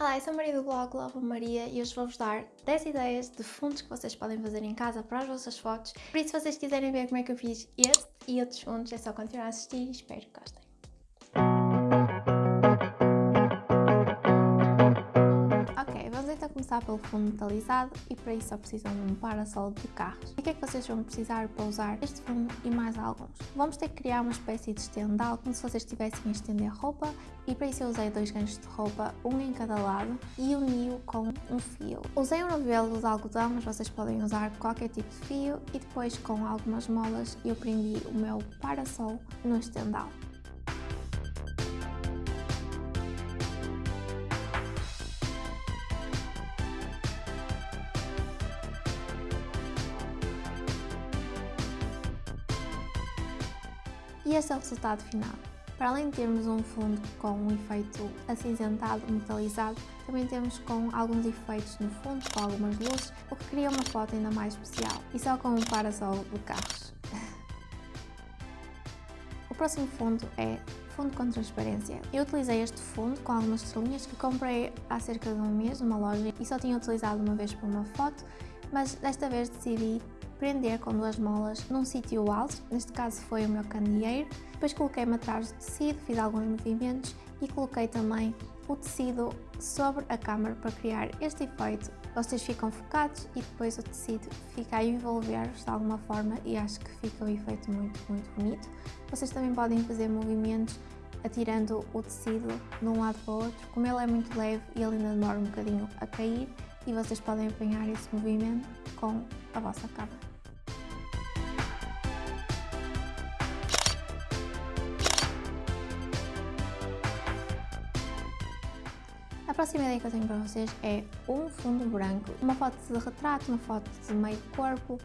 Olá, eu sou a Maria do blog Love Maria e hoje vou-vos dar 10 ideias de fundos que vocês podem fazer em casa para as vossas fotos. Por isso, se vocês quiserem ver como é que eu fiz este e outros fundos, é só continuar a assistir e espero que gostem. Começar pelo fundo metalizado e para isso só precisam de um parasol de carros. O que é que vocês vão precisar para usar este fundo e mais alguns? Vamos ter que criar uma espécie de estendal como se vocês estivessem a estender roupa e para isso eu usei dois ganchos de roupa, um em cada lado e uni-o com um fio. Usei um novelo de algodão, mas vocês podem usar qualquer tipo de fio e depois com algumas molas eu prendi o meu parasol no estendal. E este é o resultado final. Para além de termos um fundo com um efeito acinzentado, metalizado, também temos com alguns efeitos no fundo, com algumas luzes, o que cria uma foto ainda mais especial, e só com um parasol de carros. o próximo fundo é fundo com transparência. Eu utilizei este fundo com algumas estrelinhas que comprei há cerca de um mês numa loja e só tinha utilizado uma vez para uma foto, mas desta vez decidi prender com duas molas num sítio alto, neste caso foi o meu candeeiro. Depois coloquei-me atrás do tecido, fiz alguns movimentos e coloquei também o tecido sobre a câmara para criar este efeito. Vocês ficam focados e depois o tecido fica a envolver-vos de alguma forma e acho que fica um efeito muito, muito bonito. Vocês também podem fazer movimentos atirando o tecido de um lado para o outro. Como ele é muito leve e ele ainda demora um bocadinho a cair e vocês podem apanhar esse movimento com a vossa câmara. A próxima ideia que eu tenho para vocês é um fundo branco, uma foto de retrato, uma foto de meio corpo.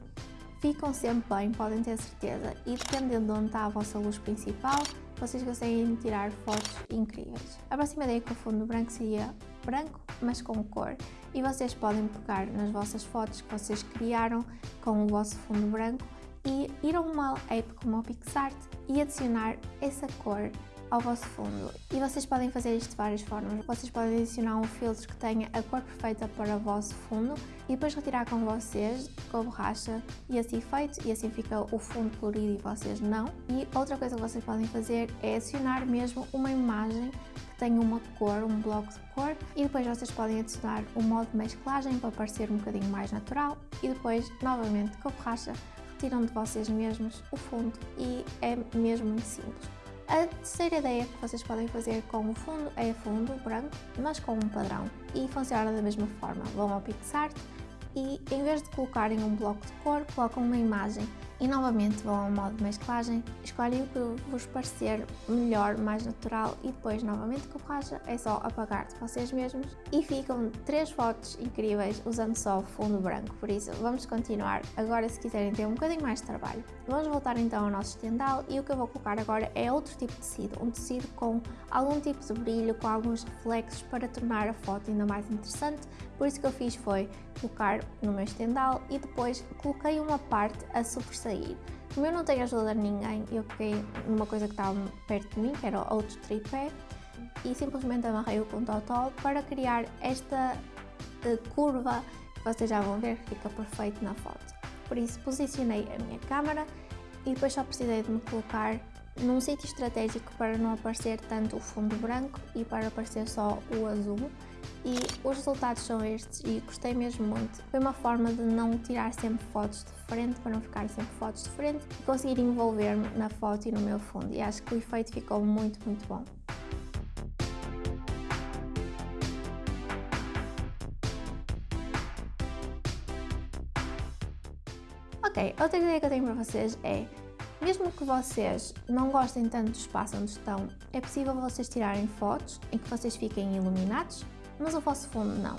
Ficam sempre bem, podem ter certeza, e dependendo de onde está a vossa luz principal, vocês conseguem tirar fotos incríveis. A próxima ideia com o fundo branco seria branco, mas com cor, e vocês podem pegar nas vossas fotos que vocês criaram com o vosso fundo branco e ir a uma app como o PixArt e adicionar essa cor ao vosso fundo. E vocês podem fazer isto de várias formas. Vocês podem adicionar um filtro que tenha a cor perfeita para o vosso fundo e depois retirar com vocês, com a borracha e assim feito, e assim fica o fundo colorido e vocês não. E outra coisa que vocês podem fazer é adicionar mesmo uma imagem que tenha uma cor, um bloco de cor, e depois vocês podem adicionar um modo de mesclagem para parecer um bocadinho mais natural e depois, novamente, com a borracha, retiram de vocês mesmos o fundo e é mesmo muito simples. A terceira ideia que vocês podem fazer com o fundo é fundo branco, mas com um padrão e funciona da mesma forma. Vão ao PixArt e em vez de colocarem um bloco de cor, colocam uma imagem e novamente vão ao modo de mesclagem, escolhem o que vos parecer melhor, mais natural. E depois novamente com borracha é só apagar de vocês mesmos. E ficam três fotos incríveis usando só fundo branco, por isso vamos continuar. Agora se quiserem ter um bocadinho mais de trabalho. Vamos voltar então ao nosso estendal. E o que eu vou colocar agora é outro tipo de tecido, um tecido com algum tipo de brilho, com alguns reflexos para tornar a foto ainda mais interessante, por isso que eu fiz foi colocar no meu estendal e depois coloquei uma parte a sobressair sair. Como eu não tenho ajuda de ninguém, eu peguei numa coisa que estava perto de mim, que era outro tripé, e simplesmente amarrei-o com totó para criar esta uh, curva que vocês já vão ver que fica perfeito na foto. Por isso posicionei a minha câmera e depois só precisei de me colocar num sítio estratégico para não aparecer tanto o fundo branco e para aparecer só o azul e os resultados são estes e gostei mesmo muito. Foi uma forma de não tirar sempre fotos de frente, para não ficar sempre fotos de frente e conseguir envolver-me na foto e no meu fundo e acho que o efeito ficou muito, muito bom. Ok, outra ideia que eu tenho para vocês é mesmo que vocês não gostem tanto do espaço onde estão, é possível vocês tirarem fotos em que vocês fiquem iluminados, mas o vosso fundo não.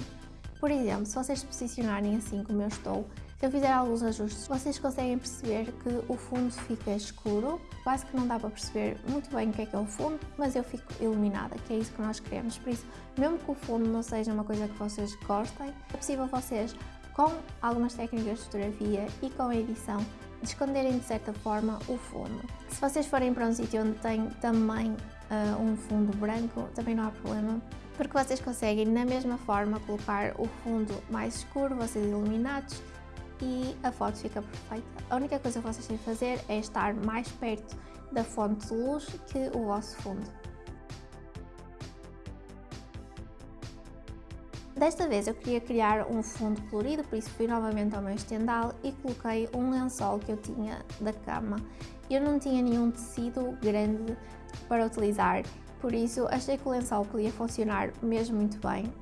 Por exemplo, se vocês se posicionarem assim como eu estou, se eu fizer alguns ajustes, vocês conseguem perceber que o fundo fica escuro, quase que não dá para perceber muito bem o que é que é o fundo, mas eu fico iluminada, que é isso que nós queremos. Por isso, mesmo que o fundo não seja uma coisa que vocês gostem, é possível vocês, com algumas técnicas de fotografia e com a edição, de esconderem de certa forma o fundo. Se vocês forem para um sítio onde tem também uh, um fundo branco, também não há problema, porque vocês conseguem na mesma forma colocar o fundo mais escuro, vocês iluminados, e a foto fica perfeita. A única coisa que vocês têm que fazer é estar mais perto da fonte de luz que o vosso fundo. Desta vez eu queria criar um fundo colorido, por isso fui novamente ao meu estendal e coloquei um lençol que eu tinha da cama. Eu não tinha nenhum tecido grande para utilizar, por isso achei que o lençol podia funcionar mesmo muito bem.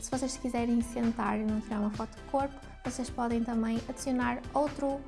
Se vocês quiserem sentar e não tirar uma foto de corpo, vocês podem também adicionar outro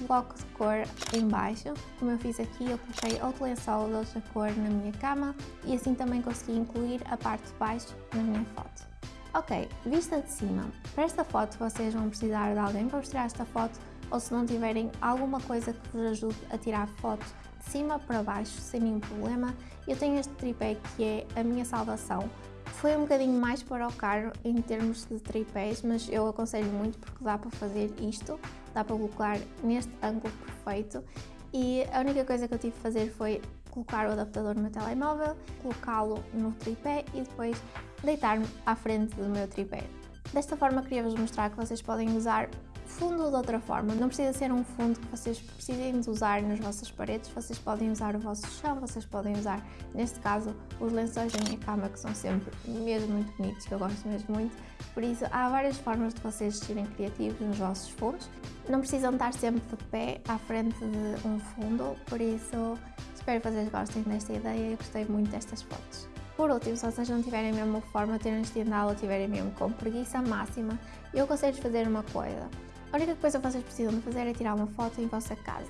bloco de cor em baixo, como eu fiz aqui, eu coloquei outro lençol de outra cor na minha cama e assim também consegui incluir a parte de baixo na minha foto. Ok, vista de cima. Para esta foto vocês vão precisar de alguém para vos tirar esta foto ou se não tiverem alguma coisa que vos ajude a tirar foto de cima para baixo sem nenhum problema, eu tenho este tripé que é a minha salvação. Foi um bocadinho mais para o caro em termos de tripés, mas eu aconselho muito porque dá para fazer isto, dá para colocar neste ângulo perfeito e a única coisa que eu tive de fazer foi colocar o adaptador no meu telemóvel, colocá-lo no tripé e depois deitar-me à frente do meu tripé. Desta forma queria-vos mostrar que vocês podem usar fundo de outra forma. Não precisa ser um fundo que vocês precisem de usar nas vossas paredes, vocês podem usar o vosso chão, vocês podem usar, neste caso, os lençóis da minha cama, que são sempre mesmo muito bonitos, que eu gosto mesmo muito. Por isso, há várias formas de vocês serem criativos nos vossos fundos. Não precisam estar sempre de pé à frente de um fundo, por isso, espero que vocês gostem desta ideia e gostei muito destas fotos. Por último, se vocês não tiverem mesmo forma de ter ou tiverem mesmo com preguiça máxima, eu aconselho fazer uma coisa. A única coisa que vocês precisam de fazer é tirar uma foto em vossa casa.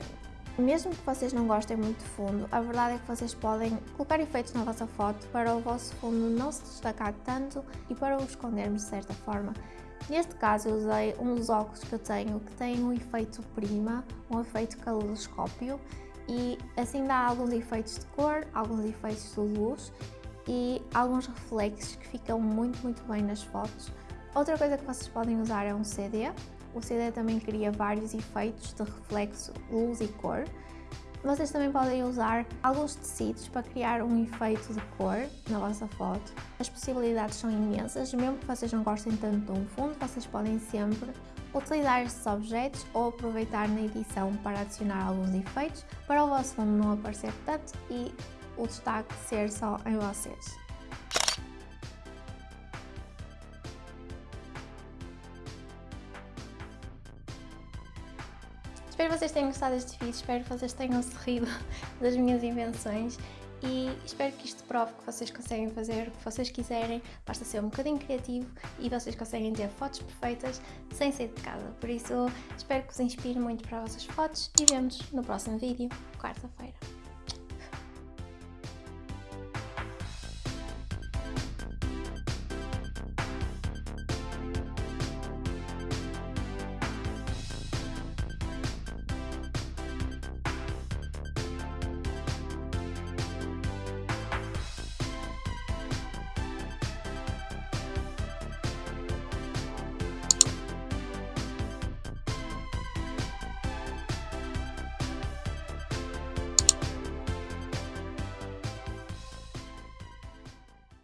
Mesmo que vocês não gostem muito de fundo, a verdade é que vocês podem colocar efeitos na vossa foto para o vosso fundo não se destacar tanto e para o escondermos de certa forma. Neste caso eu usei dos óculos que eu tenho que tem um efeito prima, um efeito caleidoscópio e assim dá alguns efeitos de cor, alguns efeitos de luz e alguns reflexos que ficam muito muito bem nas fotos. Outra coisa que vocês podem usar é um CD, o CD também cria vários efeitos de reflexo, luz e cor. Vocês também podem usar alguns tecidos para criar um efeito de cor na vossa foto. As possibilidades são imensas, mesmo que vocês não gostem tanto de um fundo, vocês podem sempre utilizar estes objetos ou aproveitar na edição para adicionar alguns efeitos para o vosso fundo não aparecer tanto e o destaque ser só em vocês. Espero que vocês tenham gostado deste vídeo, espero que vocês tenham sorrido das minhas invenções e espero que isto prove que vocês conseguem fazer o que vocês quiserem, basta ser um bocadinho criativo e vocês conseguem ter fotos perfeitas sem sair de casa. Por isso, espero que vos inspire muito para as vossas fotos e vemos no próximo vídeo, quarta-feira.